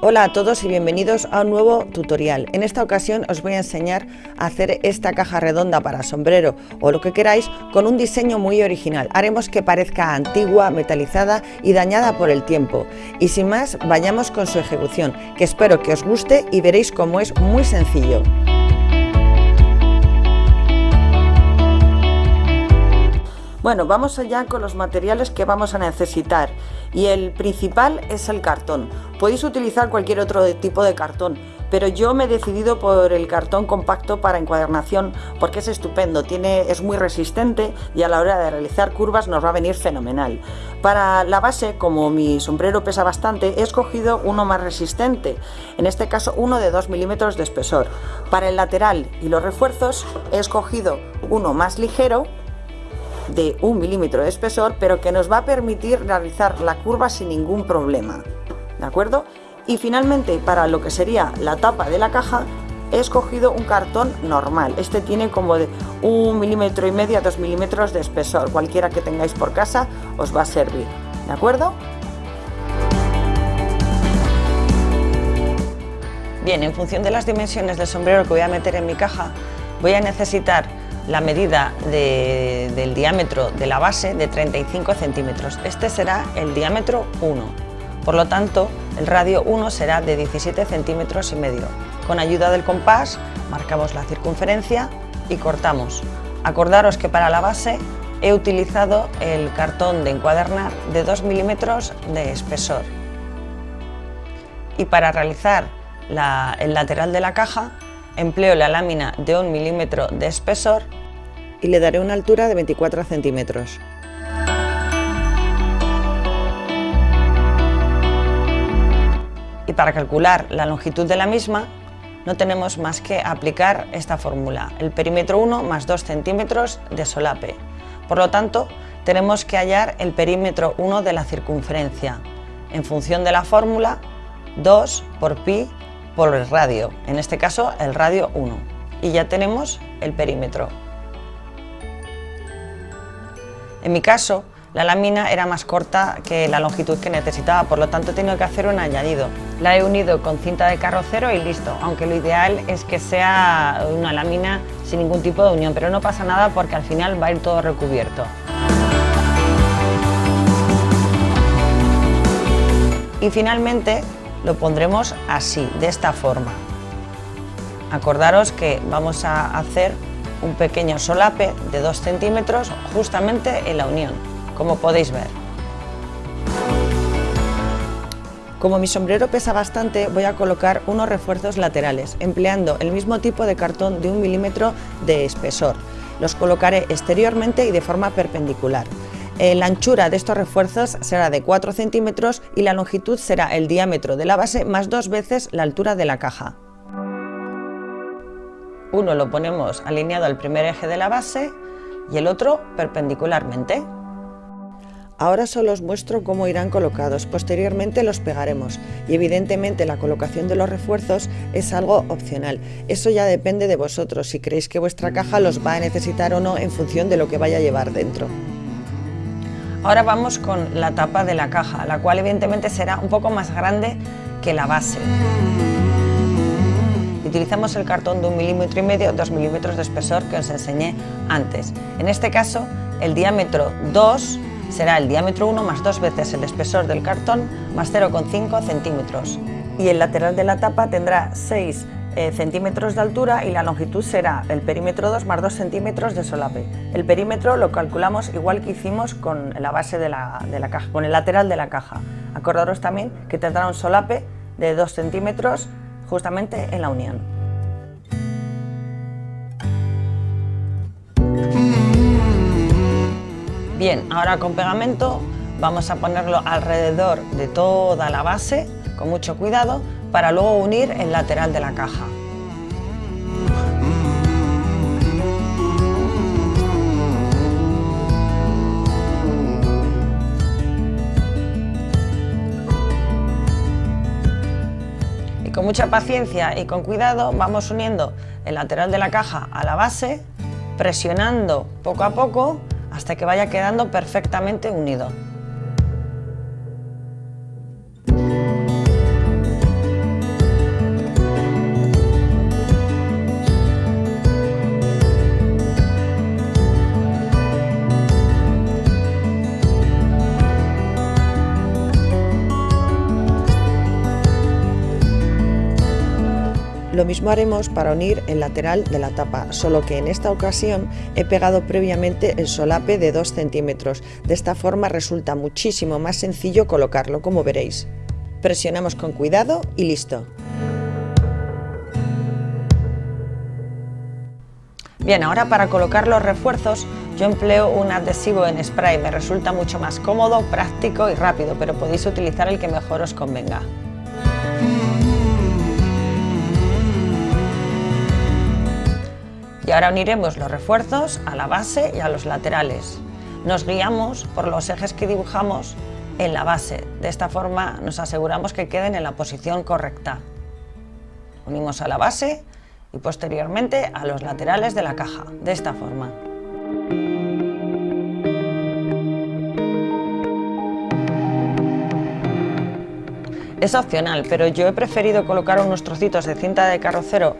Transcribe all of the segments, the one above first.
Hola a todos y bienvenidos a un nuevo tutorial. En esta ocasión os voy a enseñar a hacer esta caja redonda para sombrero o lo que queráis con un diseño muy original. Haremos que parezca antigua, metalizada y dañada por el tiempo. Y sin más, vayamos con su ejecución, que espero que os guste y veréis cómo es muy sencillo. Bueno, vamos allá con los materiales que vamos a necesitar y el principal es el cartón. Podéis utilizar cualquier otro tipo de cartón, pero yo me he decidido por el cartón compacto para encuadernación porque es estupendo, tiene, es muy resistente y a la hora de realizar curvas nos va a venir fenomenal. Para la base, como mi sombrero pesa bastante, he escogido uno más resistente, en este caso uno de 2 milímetros de espesor. Para el lateral y los refuerzos he escogido uno más ligero de un milímetro de espesor, pero que nos va a permitir realizar la curva sin ningún problema. ¿De acuerdo? Y finalmente, para lo que sería la tapa de la caja, he escogido un cartón normal. Este tiene como de un milímetro y medio a dos milímetros de espesor. Cualquiera que tengáis por casa os va a servir. ¿De acuerdo? Bien, en función de las dimensiones del sombrero que voy a meter en mi caja, voy a necesitar la medida del diámetro de la base de 35 centímetros. Este será el diámetro 1. Por lo tanto, el radio 1 será de 17 centímetros y medio. Con ayuda del compás marcamos la circunferencia y cortamos. Acordaros que para la base he utilizado el cartón de encuadernar de 2 milímetros de espesor. Y para realizar el lateral de la caja empleo la lámina de 1 milímetro de espesor y le daré una altura de 24 centímetros. Y para calcular la longitud de la misma, no tenemos más que aplicar esta fórmula, el perímetro 1 más 2 centímetros de solape. Por lo tanto, tenemos que hallar el perímetro 1 de la circunferencia. En función de la fórmula, 2 por pi por el radio, en este caso el radio 1. Y ya tenemos el perímetro. En mi caso, la lámina era más corta que la longitud que necesitaba, por lo tanto he tenido que hacer un añadido. La he unido con cinta de carrocero y listo, aunque lo ideal es que sea una lámina sin ningún tipo de unión, pero no pasa nada porque al final va a ir todo recubierto. Y finalmente lo pondremos así, de esta forma. Acordaros que vamos a hacer un pequeño solape de 2 centímetros justamente en la unión, como podéis ver. Como mi sombrero pesa bastante, voy a colocar unos refuerzos laterales, empleando el mismo tipo de cartón de un milímetro de espesor. Los colocaré exteriormente y de forma perpendicular. Eh, la anchura de estos refuerzos será de 4 centímetros y la longitud será el diámetro de la base más dos veces la altura de la caja. Uno lo ponemos alineado al primer eje de la base y el otro perpendicularmente. Ahora solo os muestro cómo irán colocados, posteriormente los pegaremos y evidentemente la colocación de los refuerzos es algo opcional. Eso ya depende de vosotros, si creéis que vuestra caja los va a necesitar o no en función de lo que vaya a llevar dentro. Ahora vamos con la tapa de la caja, la cual evidentemente será un poco más grande que la base. Utilizamos el cartón de un milímetro y medio, dos milímetros de espesor que os enseñé antes. En este caso, el diámetro 2 será el diámetro 1 más dos veces el espesor del cartón más 0,5 centímetros. Y el lateral de la tapa tendrá 6 eh, centímetros de altura y la longitud será el perímetro 2 más 2 centímetros de solape. El perímetro lo calculamos igual que hicimos con la base de la, de la caja, con el lateral de la caja. Acordaros también que tendrá un solape de 2 centímetros justamente en la unión. Bien, ahora con pegamento vamos a ponerlo alrededor de toda la base con mucho cuidado para luego unir el lateral de la caja. Mucha paciencia y con cuidado vamos uniendo el lateral de la caja a la base, presionando poco a poco hasta que vaya quedando perfectamente unido. Lo mismo haremos para unir el lateral de la tapa, solo que en esta ocasión he pegado previamente el solape de 2 centímetros. De esta forma resulta muchísimo más sencillo colocarlo, como veréis. Presionamos con cuidado y listo. Bien, ahora para colocar los refuerzos yo empleo un adhesivo en spray, me resulta mucho más cómodo, práctico y rápido, pero podéis utilizar el que mejor os convenga. Y ahora uniremos los refuerzos a la base y a los laterales. Nos guiamos por los ejes que dibujamos en la base. De esta forma nos aseguramos que queden en la posición correcta. Unimos a la base y posteriormente a los laterales de la caja, de esta forma. Es opcional, pero yo he preferido colocar unos trocitos de cinta de carrocero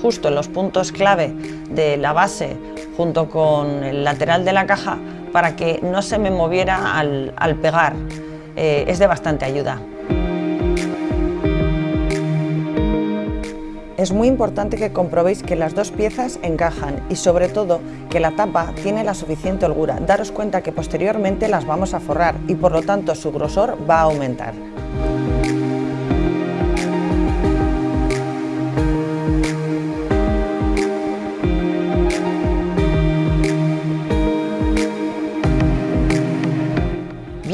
justo en los puntos clave de la base junto con el lateral de la caja para que no se me moviera al, pegar. Eh, es de bastante ayuda. Es muy importante que comprobéis que las dos piezas encajan y sobre todo que la tapa tiene la suficiente holgura. Daros cuenta que posteriormente las vamos a forrar y por lo tanto su grosor va a aumentar.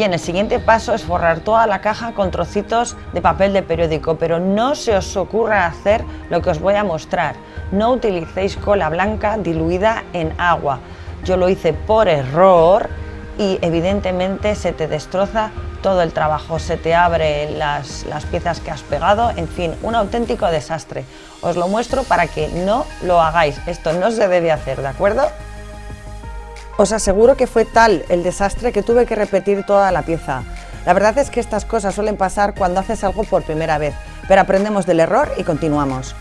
Bien, el siguiente paso es forrar toda la caja con trocitos de papel de periódico, pero no se os ocurra hacer lo que os voy a mostrar. No utilicéis cola blanca diluida en agua. Yo lo hice por error y evidentemente se te destroza todo el trabajo, se te abre las, las, piezas que has pegado, en fin, un auténtico desastre. Os lo muestro para que no lo hagáis, esto no se debe hacer, ¿de acuerdo? Os aseguro que fue tal el desastre que tuve que repetir toda la pieza. La verdad es que estas cosas suelen pasar cuando haces algo por primera vez, pero aprendemos del error y continuamos.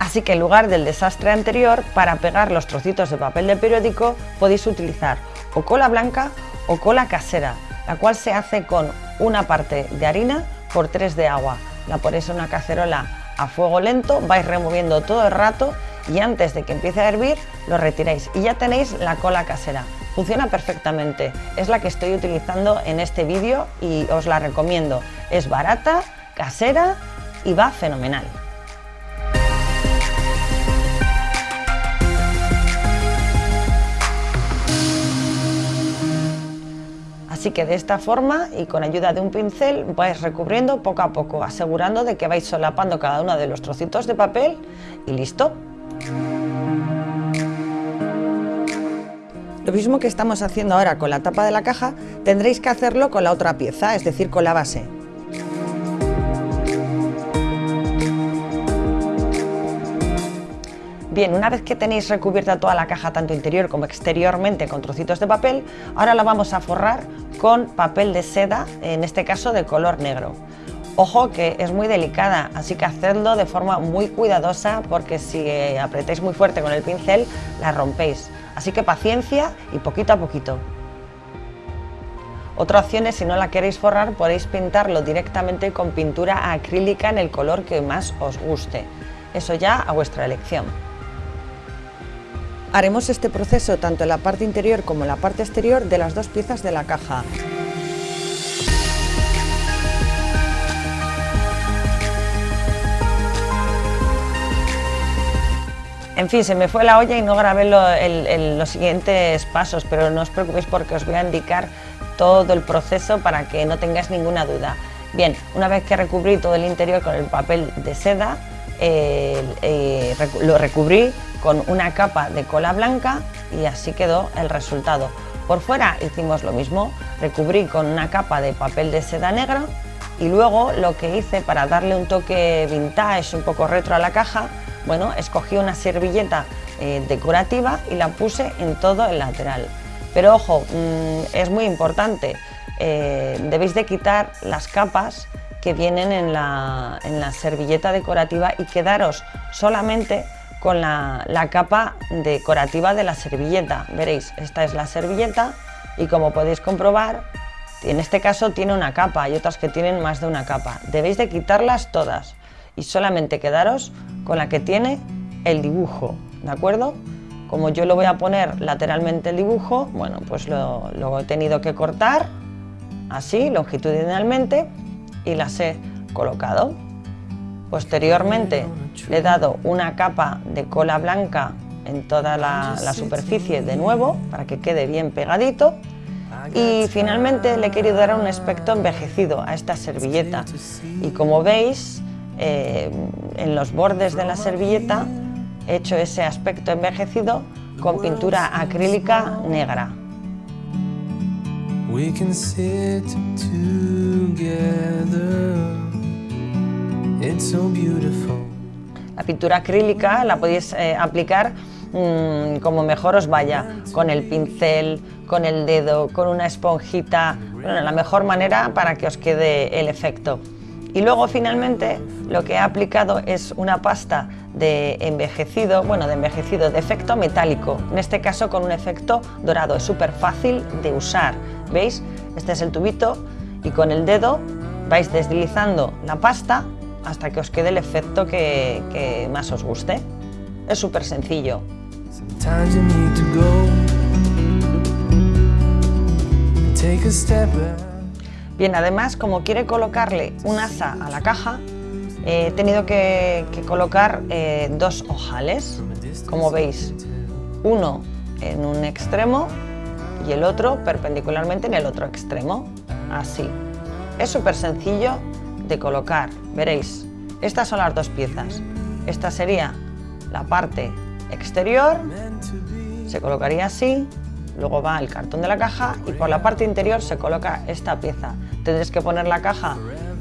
Así que en lugar del desastre anterior, para pegar los trocitos de papel de periódico podéis utilizar o cola blanca o cola casera, la cual se hace con una parte de harina por tres de agua. La ponéis en una cacerola a fuego lento, vais removiendo todo el rato y antes de que empiece a hervir lo retiráis y ya tenéis la cola casera. Funciona perfectamente, es la que estoy utilizando en este vídeo y os la recomiendo. Es barata, casera y va fenomenal. Así que de esta forma y con ayuda de un pincel vais recubriendo poco a poco, asegurando de que vais solapando cada uno de los trocitos de papel y listo. Lo mismo que estamos haciendo ahora con la tapa de la caja, tendréis que hacerlo con la otra pieza, es decir, con la base. Bien, una vez que tenéis recubierta toda la caja, tanto interior como exteriormente, con trocitos de papel, ahora la vamos a forrar con papel de seda, en este caso de color negro. Ojo que es muy delicada, así que hacedlo de forma muy cuidadosa porque si apretáis muy fuerte con el pincel la rompéis. Así que paciencia y poquito a poquito. Otra opción es, si no la queréis forrar, podéis pintarlo directamente con pintura acrílica en el color que más os guste. Eso ya a vuestra elección. Haremos este proceso tanto en la parte interior como en la parte exterior de las dos piezas de la caja. En fin, se me fue la olla y no grabé los siguientes pasos, pero no os preocupéis porque os voy a indicar todo el proceso para que no tengáis ninguna duda. Bien, una vez que recubrí todo el interior con el papel de seda, eh, eh, lo recubrí con una capa de cola blanca y así quedó el resultado. Por fuera hicimos lo mismo, recubrí con una capa de papel de seda negra y luego lo que hice para darle un toque vintage, un poco retro a la caja, bueno, escogí una servilleta eh, decorativa y la puse en todo el lateral. Pero ojo, mm, es muy importante, debéis de quitar las capas que vienen en la, servilleta decorativa y quedaros solamente con la, capa decorativa de la servilleta. Veréis, esta es la servilleta y como podéis comprobar, En este caso tiene una capa, hay otras que tienen más de una capa. Debéis de quitarlas todas y solamente quedaros con la que tiene el dibujo, ¿de acuerdo? Como yo lo voy a poner lateralmente el dibujo, bueno, pues lo he tenido que cortar así, longitudinalmente, y las he colocado. Posteriormente le he dado una capa de cola blanca en toda la, superficie de nuevo para que quede bien pegadito. Y finalmente le he querido dar un aspecto envejecido a esta servilleta. Y como veis eh, en los bordes de la servilleta he hecho ese aspecto envejecido con pintura acrílica negra. La pintura acrílica la podéis eh, aplicar mm, como mejor os vaya, con el pincel, con el dedo, con una esponjita, bueno, la mejor manera para que os quede el efecto. Y luego finalmente lo que he aplicado es una pasta de envejecido, bueno, de envejecido, de efecto metálico, en este caso con un efecto dorado, es súper fácil de usar, ¿veis? Este es el tubito y con el dedo vais deslizando la pasta hasta que os quede el efecto que, más os guste. Es súper sencillo. Bien, además, como quiere colocarle un asa a la caja, he tenido que, colocar eh, dos ojales, como veis, uno en un extremo y el otro perpendicularmente en el otro extremo, así. Es súper sencillo de colocar. Veréis, estas son las dos piezas. Esta sería la parte exterior, se colocaría así, luego va el cartón de la caja y por la parte interior se coloca esta pieza. Tendréis que poner la caja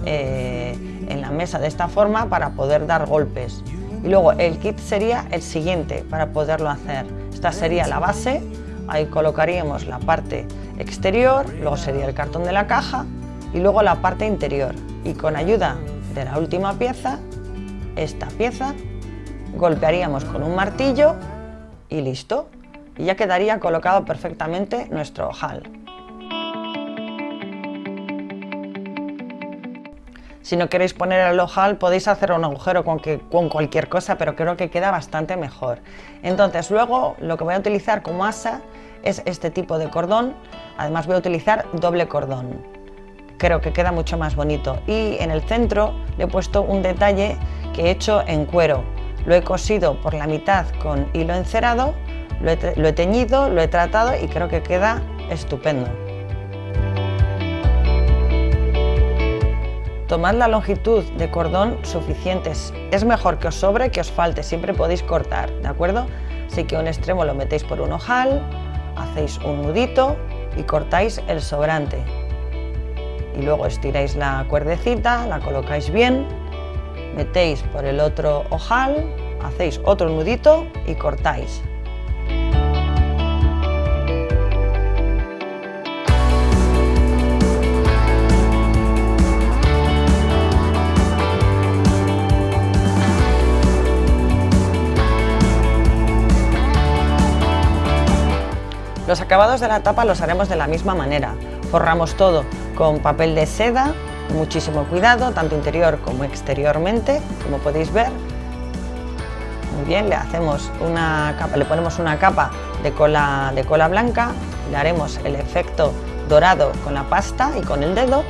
eh, en la mesa de esta forma para poder dar golpes. Y luego el kit sería el siguiente para poderlo hacer. Esta sería la base, ahí colocaríamos la parte exterior, luego sería el cartón de la caja y luego la parte interior y con ayuda de la última pieza, esta pieza, golpearíamos con un martillo y listo. Y ya quedaría colocado perfectamente nuestro ojal. Si no queréis poner el ojal podéis hacer un agujero con, con, cualquier cosa, pero creo que queda bastante mejor. Entonces luego lo que voy a utilizar como asa es este tipo de cordón, además voy a utilizar doble cordón creo que queda mucho más bonito. Y en el centro le he puesto un detalle que he hecho en cuero. Lo he cosido por la mitad con hilo encerado, lo he, teñido, lo he tratado y creo que queda estupendo. Tomad la longitud de cordón suficientes. Es mejor que os sobre que os falte, siempre podéis cortar, ¿de acuerdo? Así que un extremo lo metéis por un ojal, hacéis un nudito y cortáis el sobrante y luego estiráis la cuerdecita, la colocáis bien, metéis por el otro ojal, hacéis otro nudito y cortáis. Los acabados de la tapa los haremos de la misma manera. Forramos todo con papel de seda, muchísimo cuidado, tanto interior como exteriormente, como podéis ver. Muy bien, le hacemos una capa, le ponemos una capa de cola, de cola blanca, le haremos el efecto dorado con la pasta y con el dedo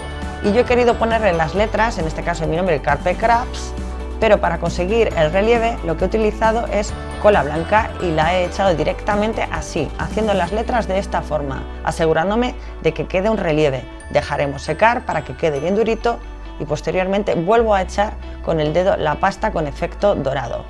y yo he querido ponerle las letras, en este caso mi nombre Carpe Crafts, pero para conseguir el relieve lo que he utilizado es cola blanca y la he echado directamente así, haciendo las letras de esta forma, asegurándome de que quede un relieve. Dejaremos secar para que quede bien durito y posteriormente vuelvo a echar con el dedo la pasta con efecto dorado.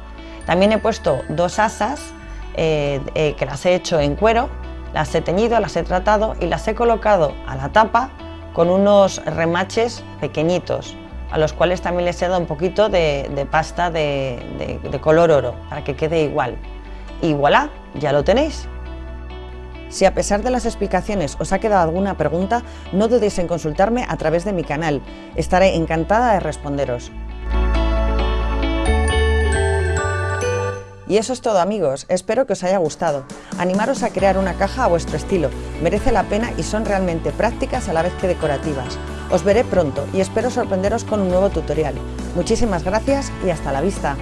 También he puesto dos asas eh, eh, que las he hecho en cuero, las he teñido, las he tratado y las he colocado a la tapa con unos remaches pequeñitos a los cuales también les he dado un poquito de, pasta de, de, color oro para que quede igual. Y voilà, ya lo tenéis. Si a pesar de las explicaciones os ha quedado alguna pregunta, no dudéis en consultarme a través de mi canal. Estaré encantada de responderos. Y eso es todo amigos, espero que os haya gustado. Animaros a crear una caja a vuestro estilo, merece la pena y son realmente prácticas a la vez que decorativas. Os veré pronto y espero sorprenderos con un nuevo tutorial. Muchísimas gracias y hasta la vista.